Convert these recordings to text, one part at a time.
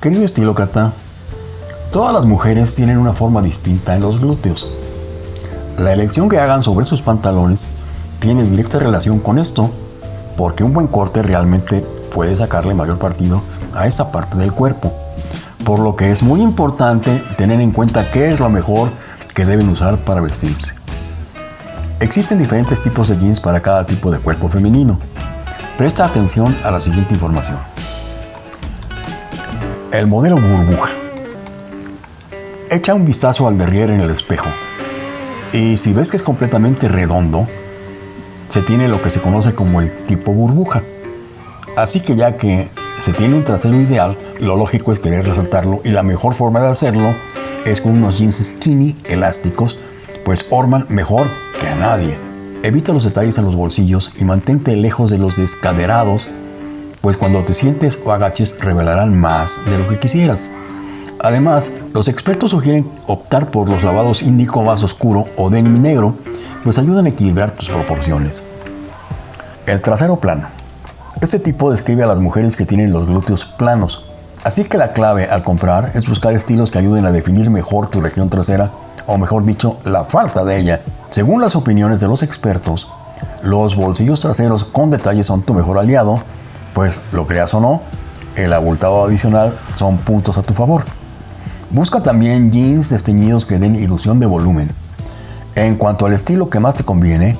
Querido estilócrata, todas las mujeres tienen una forma distinta en los glúteos. La elección que hagan sobre sus pantalones tiene directa relación con esto, porque un buen corte realmente puede sacarle mayor partido a esa parte del cuerpo. Por lo que es muy importante tener en cuenta qué es lo mejor que deben usar para vestirse. Existen diferentes tipos de jeans para cada tipo de cuerpo femenino. Presta atención a la siguiente información. El modelo burbuja. Echa un vistazo al derrier en el espejo y si ves que es completamente redondo, se tiene lo que se conoce como el tipo burbuja. Así que ya que se tiene un trasero ideal, lo lógico es querer resaltarlo y la mejor forma de hacerlo es con unos jeans skinny elásticos, pues orman mejor que a nadie. Evita los detalles en los bolsillos y mantente lejos de los descaderados, pues cuando te sientes o agaches revelarán más de lo que quisieras. Además, los expertos sugieren optar por los lavados índico más oscuro o denim negro, pues ayudan a equilibrar tus proporciones. El trasero plano. Este tipo describe a las mujeres que tienen los glúteos planos. Así que la clave al comprar es buscar estilos que ayuden a definir mejor tu región trasera, o mejor dicho, la falta de ella. Según las opiniones de los expertos, los bolsillos traseros con detalles son tu mejor aliado, pues lo creas o no, el abultado adicional son puntos a tu favor. Busca también jeans desteñidos que den ilusión de volumen. En cuanto al estilo que más te conviene,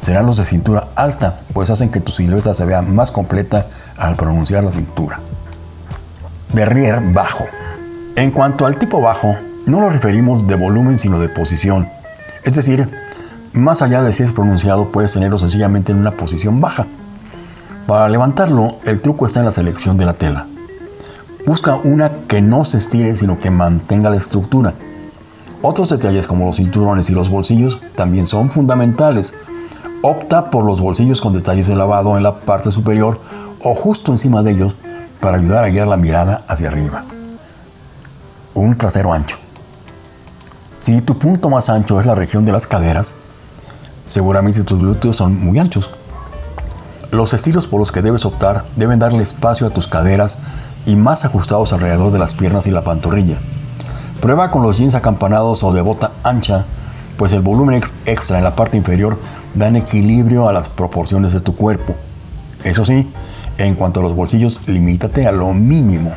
serán los de cintura alta, pues hacen que tu silueta se vea más completa al pronunciar la cintura. Derrier bajo. En cuanto al tipo bajo, no nos referimos de volumen sino de posición. Es decir, más allá de si es pronunciado, puedes tenerlo sencillamente en una posición baja. Para levantarlo, el truco está en la selección de la tela. Busca una que no se estire, sino que mantenga la estructura. Otros detalles como los cinturones y los bolsillos también son fundamentales, Opta por los bolsillos con detalles de lavado en la parte superior o justo encima de ellos para ayudar a guiar la mirada hacia arriba. Un trasero ancho. Si tu punto más ancho es la región de las caderas, seguramente tus glúteos son muy anchos. Los estilos por los que debes optar deben darle espacio a tus caderas y más ajustados alrededor de las piernas y la pantorrilla. Prueba con los jeans acampanados o de bota ancha pues el volumen extra en la parte inferior dan equilibrio a las proporciones de tu cuerpo. Eso sí, en cuanto a los bolsillos, limítate a lo mínimo.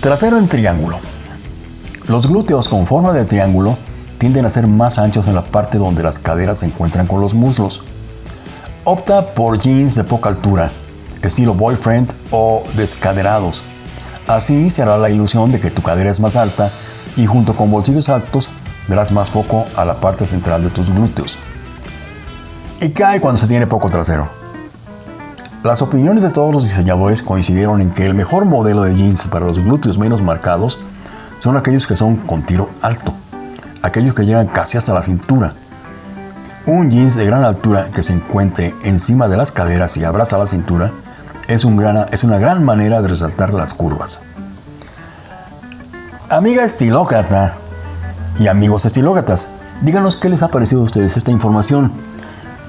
Trasero en triángulo. Los glúteos con forma de triángulo tienden a ser más anchos en la parte donde las caderas se encuentran con los muslos. Opta por jeans de poca altura, estilo boyfriend o descaderados. Así se hará la ilusión de que tu cadera es más alta y junto con bolsillos altos darás más foco a la parte central de tus glúteos. ¿Y hay cuando se tiene poco trasero? Las opiniones de todos los diseñadores coincidieron en que el mejor modelo de jeans para los glúteos menos marcados son aquellos que son con tiro alto, aquellos que llegan casi hasta la cintura. Un jeans de gran altura que se encuentre encima de las caderas y abraza la cintura es, un gran, es una gran manera de resaltar las curvas. Amiga estilócrata, y amigos estilógatas, díganos qué les ha parecido a ustedes esta información.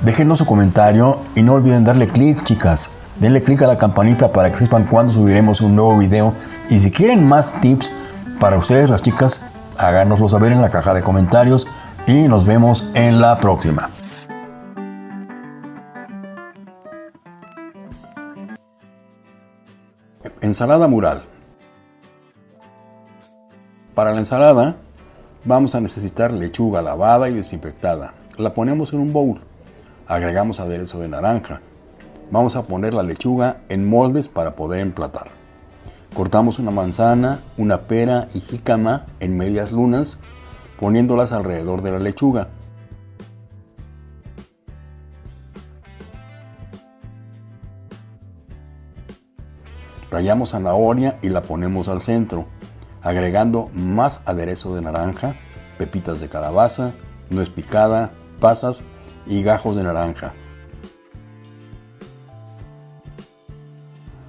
Déjenos su comentario y no olviden darle clic, chicas. Denle clic a la campanita para que sepan cuándo subiremos un nuevo video. Y si quieren más tips para ustedes, las chicas, háganoslo saber en la caja de comentarios. Y nos vemos en la próxima. Ensalada mural. Para la ensalada Vamos a necesitar lechuga lavada y desinfectada. La ponemos en un bowl. Agregamos aderezo de naranja. Vamos a poner la lechuga en moldes para poder emplatar. Cortamos una manzana, una pera y jícama en medias lunas, poniéndolas alrededor de la lechuga. Rayamos zanahoria y la ponemos al centro agregando más aderezo de naranja, pepitas de calabaza, nuez picada, pasas y gajos de naranja.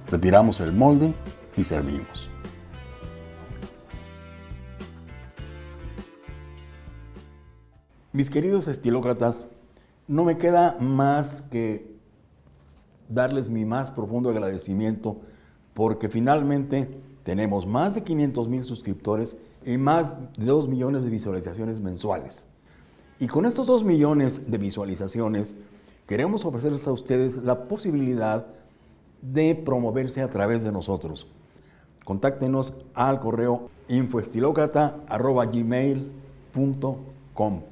Retiramos el molde y servimos. Mis queridos estilócratas, no me queda más que darles mi más profundo agradecimiento porque finalmente tenemos más de 500 mil suscriptores y más de 2 millones de visualizaciones mensuales. Y con estos 2 millones de visualizaciones, queremos ofrecerles a ustedes la posibilidad de promoverse a través de nosotros. Contáctenos al correo infoestilocrata.gmail.com